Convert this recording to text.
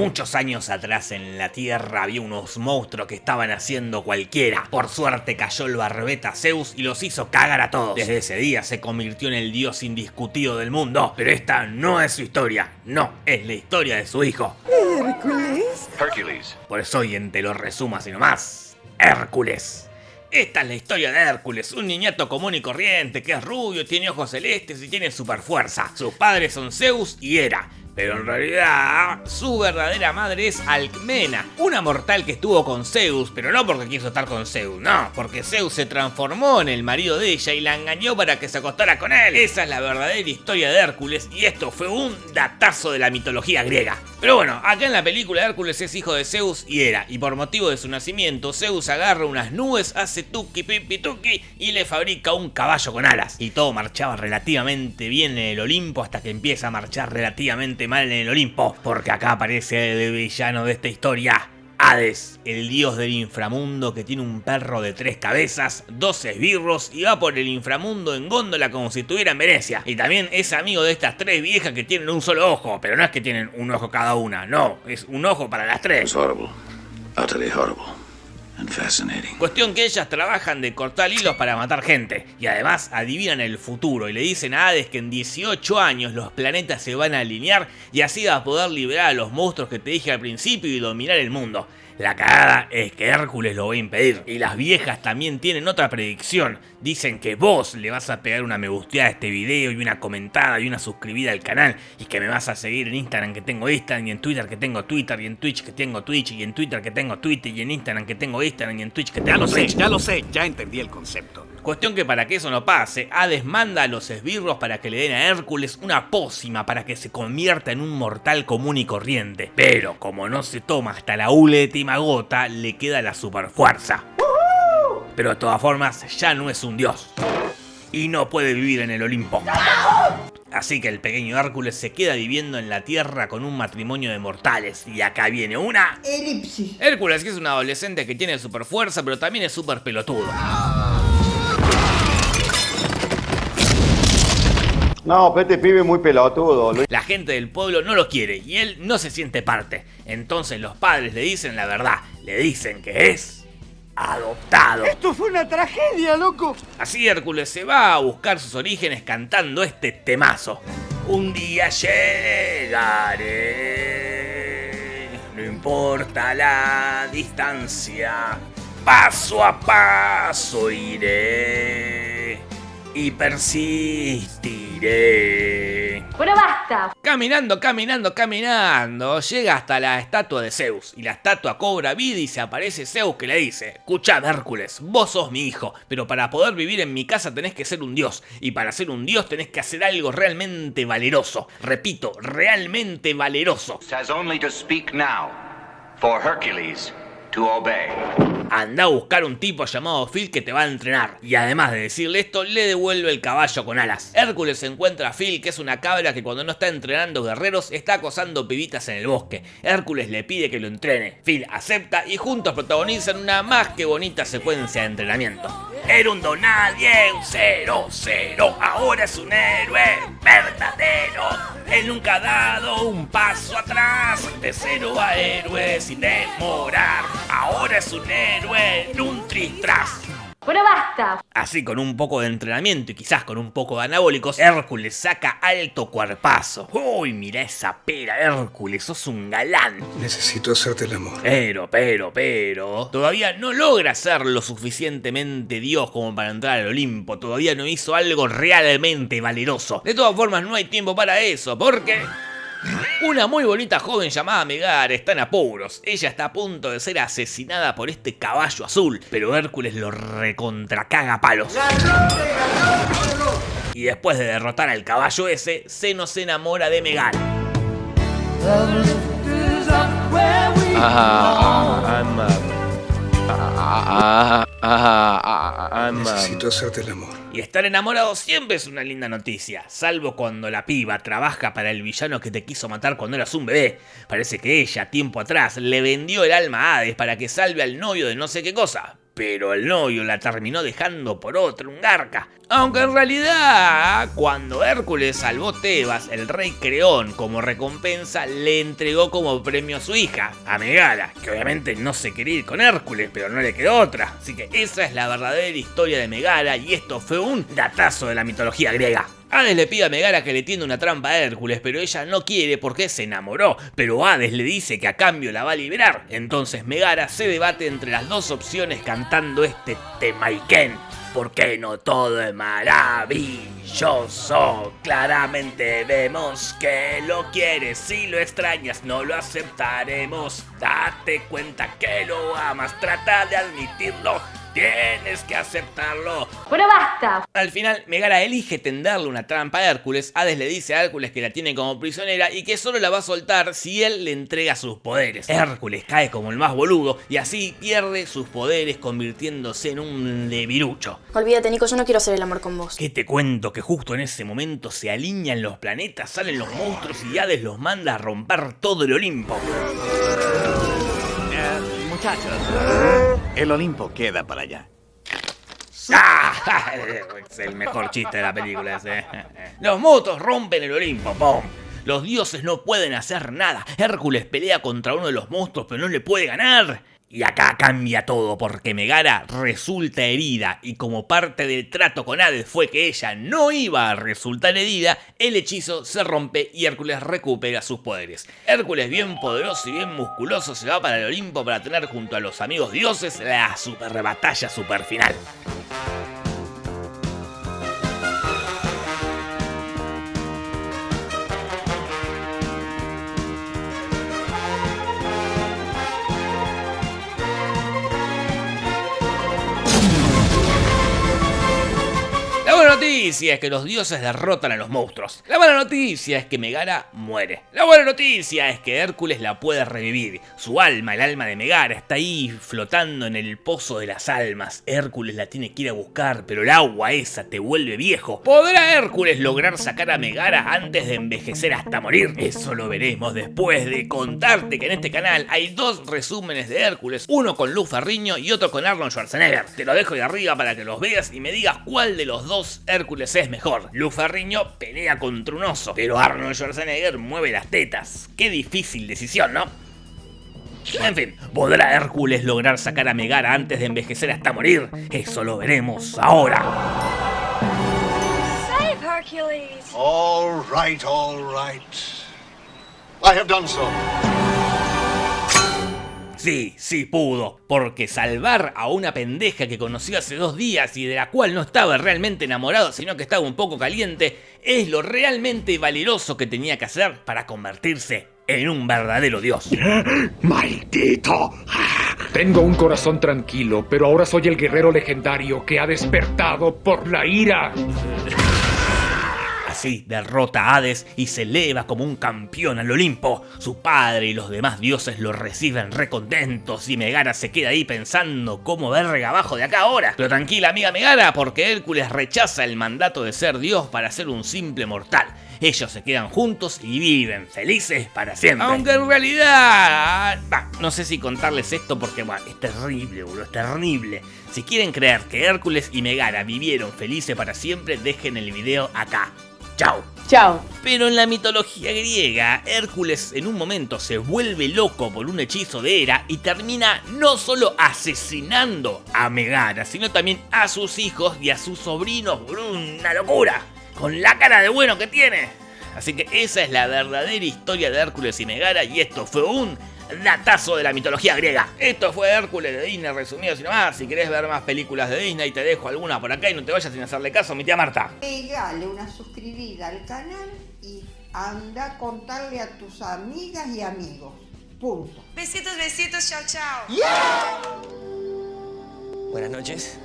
Muchos años atrás en la Tierra había unos monstruos que estaban haciendo cualquiera. Por suerte cayó el barbeta Zeus y los hizo cagar a todos. Desde ese día se convirtió en el dios indiscutido del mundo. Pero esta no es su historia, no, es la historia de su hijo. ¿Hércules? Hercules. Por eso hoy en Te lo resumo así nomás. Hércules. Esta es la historia de Hércules, un niñato común y corriente que es rubio, tiene ojos celestes y tiene super fuerza. Sus padres son Zeus y Hera. Pero en realidad, su verdadera madre es Alcmena, una mortal que estuvo con Zeus, pero no porque quiso estar con Zeus, no, porque Zeus se transformó en el marido de ella y la engañó para que se acostara con él. Esa es la verdadera historia de Hércules y esto fue un datazo de la mitología griega. Pero bueno, acá en la película Hércules es hijo de Zeus y Hera, y por motivo de su nacimiento, Zeus agarra unas nubes, hace tuki pipi tuki y le fabrica un caballo con alas. Y todo marchaba relativamente bien en el Olimpo hasta que empieza a marchar relativamente mal en el Olimpo, porque acá aparece el villano de esta historia. Hades, el dios del inframundo que tiene un perro de tres cabezas, dos esbirros y va por el inframundo en góndola como si estuviera en Venecia. Y también es amigo de estas tres viejas que tienen un solo ojo, pero no es que tienen un ojo cada una, no, es un ojo para las tres. It's horrible. Horrible. Cuestión que ellas trabajan de cortar hilos para matar gente. Y además adivinan el futuro y le dicen a Hades que en 18 años los planetas se van a alinear y así va a poder liberar a los monstruos que te dije al principio y dominar el mundo. La cagada es que Hércules lo va a impedir. Y las viejas también tienen otra predicción. Dicen que vos le vas a pegar una me gusteada a este video y una comentada y una suscribida al canal. Y que me vas a seguir en Instagram que tengo Instagram y en Twitter que tengo Twitter y en Twitch que tengo Twitch y en Twitter que tengo Twitter y en Instagram que tengo Instagram y en Twitch que Ya tengo lo sé, ya lo sé, ya entendí el concepto. Cuestión que para que eso no pase, Hades manda a los esbirros para que le den a Hércules una pócima para que se convierta en un mortal común y corriente. Pero como no se toma hasta la última gota, le queda la superfuerza. Pero de todas formas, ya no es un dios. Y no puede vivir en el Olimpo. Así que el pequeño Hércules se queda viviendo en la Tierra con un matrimonio de mortales. Y acá viene una... Elipsis. Hércules que es un adolescente que tiene super fuerza, pero también es súper pelotudo. No, pero este pibe es muy pelotudo. Lo- La gente del pueblo no lo quiere y él no se siente parte. Entonces los padres le dicen la verdad, le dicen que es adoptado. Esto fue una tragedia, loco. Así Hércules se va a buscar sus orígenes cantando este temazo. Un día llegaré, no importa la distancia, paso a paso iré y persistiré. Bueno, basta. Caminando, caminando, caminando, llega hasta la estatua de Zeus. Y la estatua cobra vida y se aparece Zeus que le dice, escuchad Hércules, vos sos mi hijo, pero para poder vivir en mi casa tenés que ser un dios. Y para ser un dios tenés que hacer algo realmente valeroso. Repito, realmente valeroso. has only to speak now for Hercules Anda a buscar un tipo llamado Phil que te va a entrenar. Y además de decirle esto, le devuelve el caballo con alas. Hércules encuentra a Phil, que es una cabra que cuando no está entrenando guerreros, está acosando pibitas en el bosque. Hércules le pide que lo entrene. Phil acepta y juntos protagonizan una más que bonita secuencia de entrenamiento. Era un donadie, un cero, cero, ahora es un héroe verdadero. Él nunca ha dado un paso atrás, de cero a héroe sin demorar. Ahora es un héroe en un tristras. Bueno, basta. Así con un poco de entrenamiento y quizás con un poco de anabólicos, Hércules saca alto cuerpazo. Uy, mira esa pera, Hércules, sos un galán. Necesito hacerte el amor. Pero, pero, pero, todavía no logra ser lo suficientemente Dios como para entrar al Olimpo, todavía no hizo algo realmente valeroso. De todas formas, no hay tiempo para eso, porque... Una muy bonita joven llamada Megar está en apuros. Ella está a punto de ser asesinada por este caballo azul, pero Hércules lo recontracaga a palos. Y después de derrotar al caballo ese, se enamora de Megar. Necesito hacerte el amor. Y estar enamorado siempre es una linda noticia, salvo cuando la piba trabaja para el villano que te quiso matar cuando eras un bebé. Parece que ella, tiempo atrás, le vendió el alma a Hades para que salve al novio de no sé qué cosa. Pero el novio la terminó dejando por otro, un garca. Aunque en realidad, cuando Hércules salvó Tebas, el rey Creón, como recompensa, le entregó como premio a su hija, a Megara, que obviamente no se quería ir con Hércules, pero no le quedó otra. Así que esa es la verdadera historia de Megara y esto fue un datazo de la mitología griega. Hades le pide a Megara que le tienda una trampa a Hércules, pero ella no quiere porque se enamoró. Pero Hades le dice que a cambio la va a liberar. Entonces Megara se debate entre las dos opciones cantando este Temaiken. ¿Por qué no todo es maravilloso? Claramente vemos que lo quieres, si lo extrañas no lo aceptaremos. Date cuenta que lo amas, trata de admitirlo. Tienes que aceptarlo. Bueno, basta. Al final, Megara elige tenderle una trampa a Hércules. Hades le dice a Hércules que la tiene como prisionera y que solo la va a soltar si él le entrega sus poderes. Hércules cae como el más boludo y así pierde sus poderes convirtiéndose en un levirucho. Olvídate, Nico, yo no quiero hacer el amor con vos. ¿Qué te cuento? Que justo en ese momento se alinean los planetas, salen los monstruos y Hades los manda a romper todo el Olimpo. Eh, muchachos, el Olimpo queda para allá. ¡Ah! Es el mejor chiste de la película ese. Los motos rompen el Olimpo, ¡pum! Los dioses no pueden hacer nada. Hércules pelea contra uno de los monstruos, pero no le puede ganar. Y acá cambia todo porque Megara resulta herida y como parte del trato con Hades fue que ella no iba a resultar herida, el hechizo se rompe y Hércules recupera sus poderes. Hércules bien poderoso y bien musculoso se va para el Olimpo para tener junto a los amigos dioses la super batalla super final. Noticia es que los dioses derrotan a los monstruos. La mala noticia es que Megara muere. La buena noticia es que Hércules la puede revivir. Su alma, el alma de Megara, está ahí flotando en el pozo de las almas. Hércules la tiene que ir a buscar, pero el agua esa te vuelve viejo. ¿Podrá Hércules lograr sacar a Megara antes de envejecer hasta morir? Eso lo veremos después de contarte que en este canal hay dos resúmenes de Hércules, uno con Luz Ferriño y otro con Arnold Schwarzenegger. Te lo dejo ahí arriba para que los veas y me digas cuál de los dos Hércules es mejor. Luz Ferriño pelea contra un oso, pero Arnold Schwarzenegger mueve las tetas. Qué difícil decisión, ¿no? En fin, ¿podrá Hércules lograr sacar a Megara antes de envejecer hasta morir? Eso lo veremos ahora. Save Hercules. All right, all right. I have done so. Sí, sí pudo, porque salvar a una pendeja que conoció hace dos días y de la cual no estaba realmente enamorado, sino que estaba un poco caliente, es lo realmente valeroso que tenía que hacer para convertirse en un verdadero dios. ¡Maldito! Tengo un corazón tranquilo, pero ahora soy el guerrero legendario que ha despertado por la ira. Así derrota a Hades y se eleva como un campeón al Olimpo. Su padre y los demás dioses lo reciben recontentos y Megara se queda ahí pensando cómo verga abajo de acá ahora. Pero tranquila amiga Megara porque Hércules rechaza el mandato de ser dios para ser un simple mortal. Ellos se quedan juntos y viven felices para siempre. Aunque en realidad... no sé si contarles esto porque es terrible, boludo, es terrible. Si quieren creer que Hércules y Megara vivieron felices para siempre, dejen el video acá. Chao. Chao. Pero en la mitología griega, Hércules en un momento se vuelve loco por un hechizo de Hera y termina no solo asesinando a Megara, sino también a sus hijos y a sus sobrinos por una locura, con la cara de bueno que tiene. Así que esa es la verdadera historia de Hércules y Megara y esto fue un datazo de la mitología griega. Esto fue Hércules de Disney resumido sin más. Si querés ver más películas de Disney te dejo alguna por acá y no te vayas sin hacerle caso a mi tía Marta. Pegale una suscribida al canal y anda a contarle a tus amigas y amigos. Punto. Besitos, besitos, chao, chao. Buenas noches.